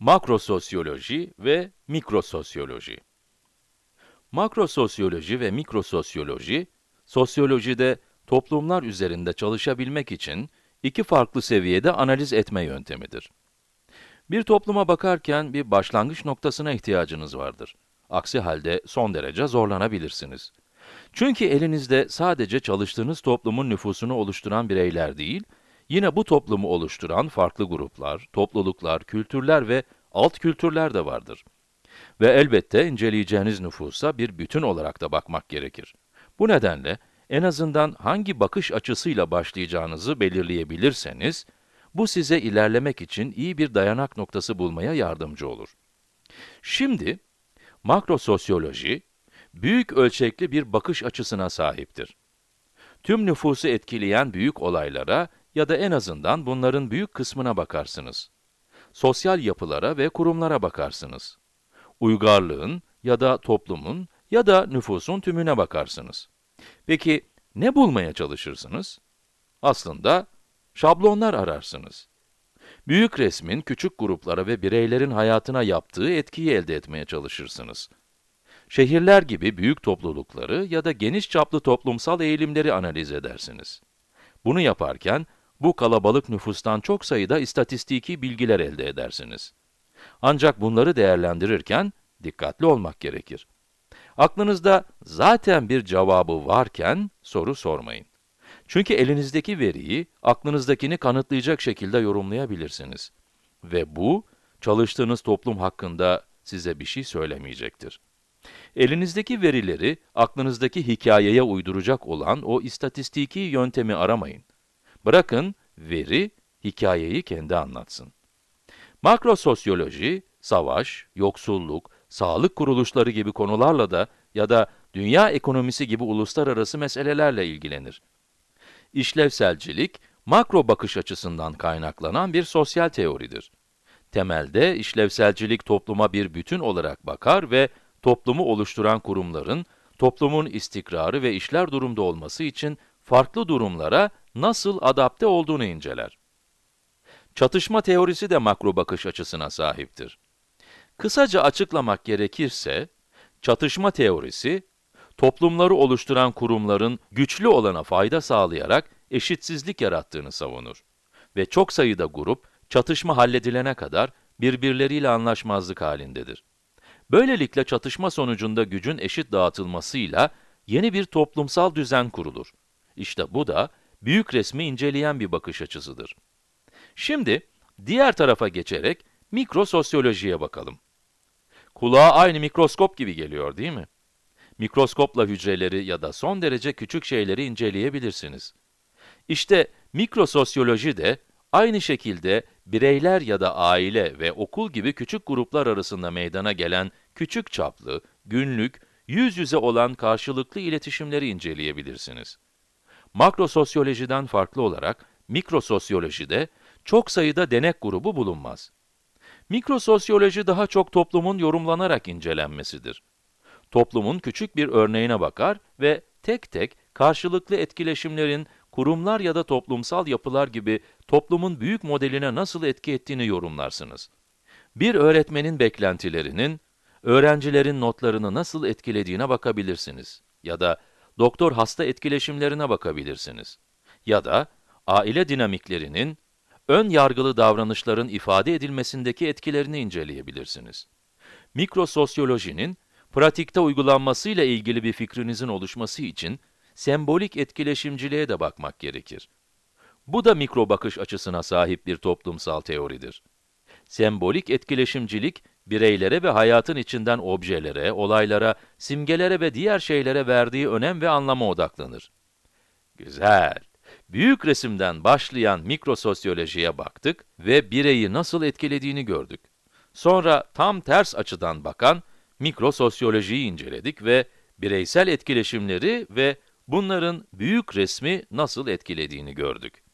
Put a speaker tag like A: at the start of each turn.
A: Makrososyoloji ve mikrososyoloji. Makrososyoloji ve mikrososyoloji, sosyolojide toplumlar üzerinde çalışabilmek için iki farklı seviyede analiz etme yöntemidir. Bir topluma bakarken bir başlangıç noktasına ihtiyacınız vardır. Aksi halde son derece zorlanabilirsiniz. Çünkü elinizde sadece çalıştığınız toplumun nüfusunu oluşturan bireyler değil, yine bu toplumu oluşturan farklı gruplar, topluluklar, kültürler ve alt kültürler de vardır. Ve elbette inceleyeceğiniz nüfusa bir bütün olarak da bakmak gerekir. Bu nedenle en azından hangi bakış açısıyla başlayacağınızı belirleyebilirseniz, bu size ilerlemek için iyi bir dayanak noktası bulmaya yardımcı olur. Şimdi, makrososyoloji, büyük ölçekli bir bakış açısına sahiptir. Tüm nüfusu etkileyen büyük olaylara ya da en azından bunların büyük kısmına bakarsınız. Sosyal yapılara ve kurumlara bakarsınız. Uygarlığın ya da toplumun ya da nüfusun tümüne bakarsınız. Peki, ne bulmaya çalışırsınız? Aslında, şablonlar ararsınız. Büyük resmin küçük gruplara ve bireylerin hayatına yaptığı etkiyi elde etmeye çalışırsınız. Şehirler gibi büyük toplulukları ya da geniş çaplı toplumsal eğilimleri analiz edersiniz. Bunu yaparken, bu kalabalık nüfustan çok sayıda istatistiki bilgiler elde edersiniz. Ancak bunları değerlendirirken, dikkatli olmak gerekir. Aklınızda zaten bir cevabı varken, soru sormayın. Çünkü elinizdeki veriyi, aklınızdakini kanıtlayacak şekilde yorumlayabilirsiniz. Ve bu, çalıştığınız toplum hakkında size bir şey söylemeyecektir. Elinizdeki verileri, aklınızdaki hikayeye uyduracak olan o istatistiki yöntemi aramayın. Bırakın, veri, hikayeyi kendi anlatsın. Makrososyoloji, savaş, yoksulluk, sağlık kuruluşları gibi konularla da ya da dünya ekonomisi gibi uluslararası meselelerle ilgilenir. İşlevselcilik, makro bakış açısından kaynaklanan bir sosyal teoridir. Temelde, işlevselcilik topluma bir bütün olarak bakar ve toplumu oluşturan kurumların, toplumun istikrarı ve işler durumda olması için farklı durumlara nasıl adapte olduğunu inceler. Çatışma teorisi de makro bakış açısına sahiptir. Kısaca açıklamak gerekirse, çatışma teorisi, toplumları oluşturan kurumların güçlü olana fayda sağlayarak eşitsizlik yarattığını savunur. Ve çok sayıda grup, çatışma halledilene kadar birbirleriyle anlaşmazlık halindedir. Böylelikle çatışma sonucunda gücün eşit dağıtılmasıyla yeni bir toplumsal düzen kurulur. İşte bu da büyük resmi inceleyen bir bakış açısıdır. Şimdi diğer tarafa geçerek mikrososyolojiye bakalım. Kulağa aynı mikroskop gibi geliyor değil mi? Mikroskopla hücreleri ya da son derece küçük şeyleri inceleyebilirsiniz. İşte mikrososyoloji de aynı şekilde bireyler ya da aile ve okul gibi küçük gruplar arasında meydana gelen küçük çaplı, günlük, yüz yüze olan karşılıklı iletişimleri inceleyebilirsiniz. Makrososyolojiden farklı olarak mikrososyolojide çok sayıda denek grubu bulunmaz. Mikrososyoloji daha çok toplumun yorumlanarak incelenmesidir. Toplumun küçük bir örneğine bakar ve tek tek karşılıklı etkileşimlerin kurumlar ya da toplumsal yapılar gibi toplumun büyük modeline nasıl etki ettiğini yorumlarsınız. Bir öğretmenin beklentilerinin, öğrencilerin notlarını nasıl etkilediğine bakabilirsiniz. Ya da doktor-hasta etkileşimlerine bakabilirsiniz. Ya da aile dinamiklerinin, ön yargılı davranışların ifade edilmesindeki etkilerini inceleyebilirsiniz. Mikrososyolojinin, pratikte uygulanmasıyla ilgili bir fikrinizin oluşması için, sembolik etkileşimciliğe de bakmak gerekir. Bu da mikro bakış açısına sahip bir toplumsal teoridir. Sembolik etkileşimcilik, bireylere ve hayatın içinden objelere, olaylara, simgelere ve diğer şeylere verdiği önem ve anlama odaklanır. Güzel. Büyük resimden başlayan mikrososyolojiye baktık ve bireyi nasıl etkilediğini gördük. Sonra tam ters açıdan bakan mikrososyolojiyi inceledik ve bireysel etkileşimleri ve bunların büyük resmi nasıl etkilediğini gördük.